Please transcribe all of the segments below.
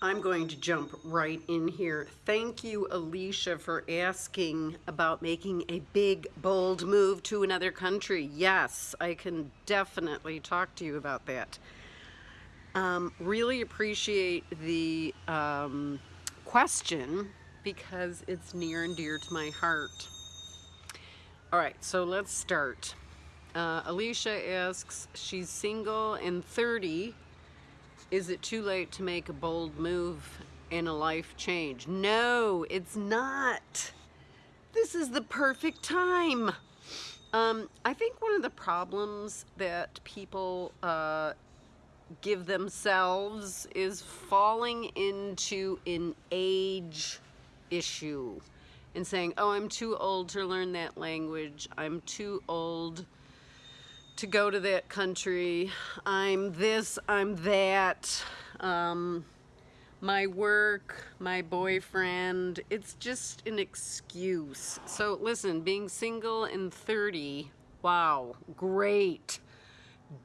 I'm going to jump right in here. Thank you, Alicia, for asking about making a big, bold move to another country. Yes, I can definitely talk to you about that. Um, really appreciate the um, question because it's near and dear to my heart. All right, so let's start. Uh, Alicia asks, she's single and 30 is it too late to make a bold move and a life change? No, it's not. This is the perfect time. Um, I think one of the problems that people uh, give themselves is falling into an age issue and saying, oh, I'm too old to learn that language. I'm too old to go to that country. I'm this, I'm that. Um, my work, my boyfriend, it's just an excuse. So listen, being single and 30, wow, great.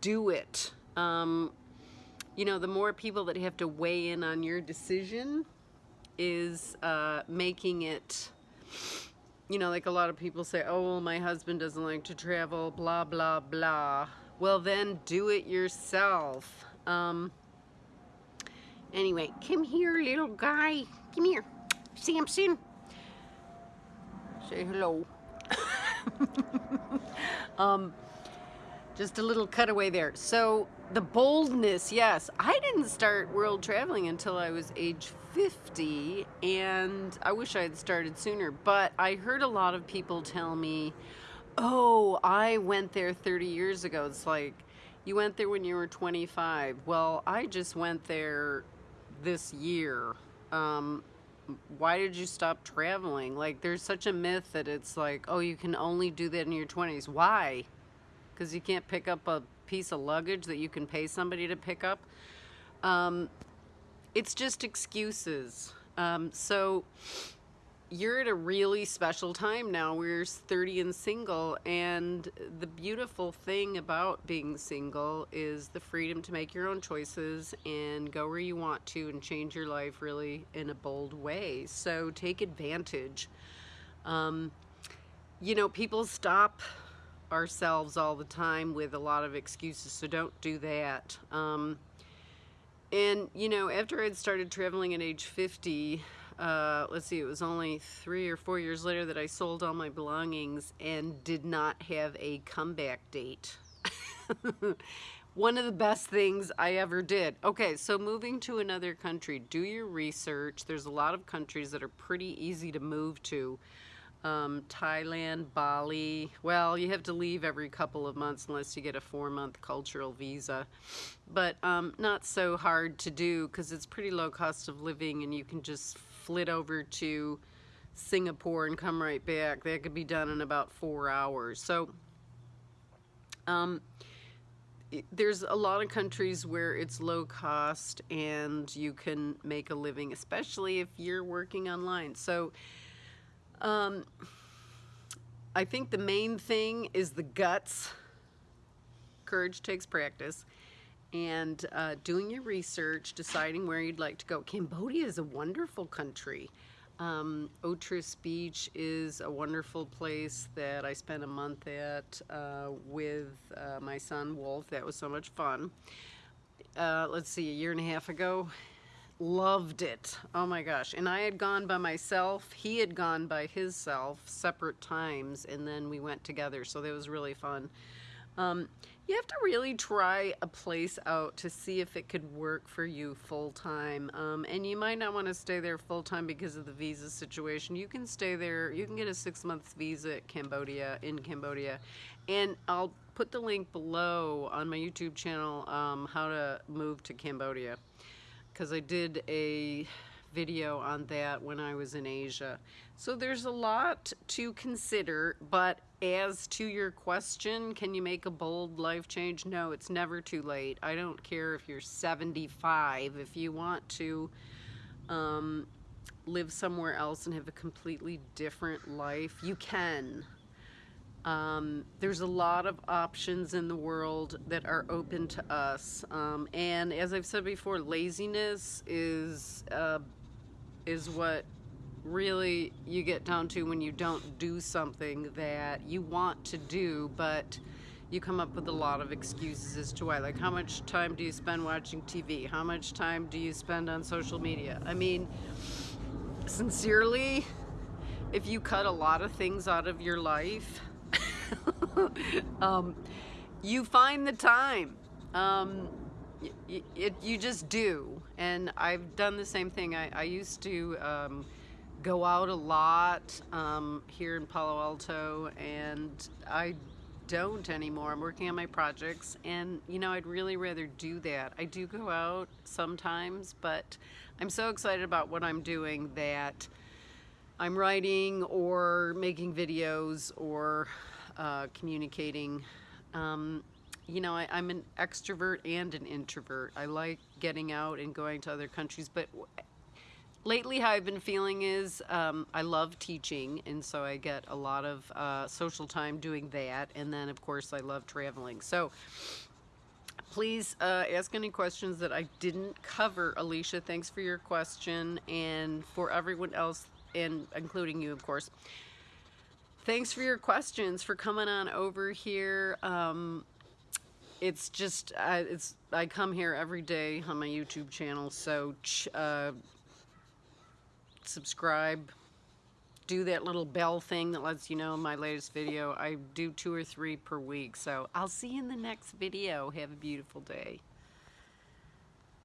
Do it. Um, you know, the more people that have to weigh in on your decision is uh, making it you know, like a lot of people say, oh, well, my husband doesn't like to travel, blah, blah, blah. Well, then do it yourself. Um, anyway, come here, little guy. Come here. Samson. Say hello. um, just a little cutaway there. So the boldness, yes. I didn't start world traveling until I was age 50 and I wish I had started sooner, but I heard a lot of people tell me, oh, I went there 30 years ago. It's like, you went there when you were 25. Well, I just went there this year. Um, why did you stop traveling? Like, there's such a myth that it's like, oh, you can only do that in your 20s. Why? Because you can't pick up a piece of luggage that you can pay somebody to pick up. Um, it's just excuses. Um, so you're at a really special time now. We're 30 and single, and the beautiful thing about being single is the freedom to make your own choices and go where you want to and change your life really in a bold way. So take advantage. Um, you know, people stop ourselves all the time with a lot of excuses, so don't do that. Um, and, you know, after I'd started traveling at age 50, uh, let's see, it was only three or four years later that I sold all my belongings and did not have a comeback date. One of the best things I ever did. Okay, so moving to another country, do your research. There's a lot of countries that are pretty easy to move to um, Thailand, Bali. Well, you have to leave every couple of months unless you get a four-month cultural visa. But um, not so hard to do because it's pretty low cost of living and you can just flit over to Singapore and come right back. That could be done in about four hours. So um, there's a lot of countries where it's low cost and you can make a living, especially if you're working online. So um, I think the main thing is the guts. Courage takes practice. And uh, doing your research, deciding where you'd like to go. Cambodia is a wonderful country. Um, Otres Beach is a wonderful place that I spent a month at uh, with uh, my son Wolf. That was so much fun. Uh, let's see, a year and a half ago, loved it. Oh my gosh. And I had gone by myself. He had gone by his self separate times and then we went together. So that was really fun. Um, you have to really try a place out to see if it could work for you full time. Um, and you might not want to stay there full time because of the visa situation. You can stay there, you can get a six months visa at Cambodia, in Cambodia. And I'll put the link below on my YouTube channel um, how to move to Cambodia because I did a video on that when I was in Asia. So there's a lot to consider, but as to your question, can you make a bold life change? No, it's never too late. I don't care if you're 75. If you want to um, live somewhere else and have a completely different life, you can. Um, there's a lot of options in the world that are open to us. Um, and as I've said before, laziness is, uh, is what really you get down to when you don't do something that you want to do, but you come up with a lot of excuses as to why. Like, how much time do you spend watching TV? How much time do you spend on social media? I mean, sincerely, if you cut a lot of things out of your life, um, you find the time. Um, it, you just do. And I've done the same thing. I, I used to um, go out a lot um, here in Palo Alto, and I don't anymore. I'm working on my projects, and you know, I'd really rather do that. I do go out sometimes, but I'm so excited about what I'm doing that I'm writing or making videos or uh, communicating. Um, you know, I, I'm an extrovert and an introvert. I like getting out and going to other countries, but lately how I've been feeling is um, I love teaching, and so I get a lot of uh, social time doing that. And then, of course, I love traveling. So please uh, ask any questions that I didn't cover, Alicia. Thanks for your question, and for everyone else, and including you, of course. Thanks for your questions, for coming on over here. Um, it's just, uh, it's I come here every day on my YouTube channel, so uh, subscribe, do that little bell thing that lets you know my latest video. I do two or three per week, so I'll see you in the next video. Have a beautiful day.